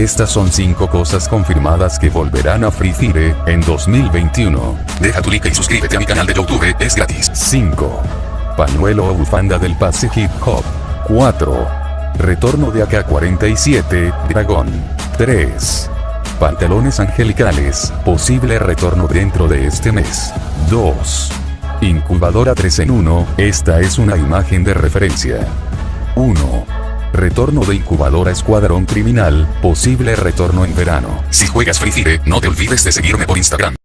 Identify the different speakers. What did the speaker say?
Speaker 1: Estas son 5 cosas confirmadas que volverán a Free Fire en 2021.
Speaker 2: Deja tu like y suscríbete a mi canal de YouTube, es gratis.
Speaker 1: 5. Pañuelo o bufanda del pase hip hop. 4. Retorno de AK-47, Dragón. 3. Pantalones angelicales, posible retorno dentro de este mes. 2. Incubadora 3 en 1, esta es una imagen de referencia. 1. Retorno de incubadora Escuadrón Criminal, posible retorno en verano.
Speaker 2: Si juegas Free Fire, no te olvides de seguirme por Instagram.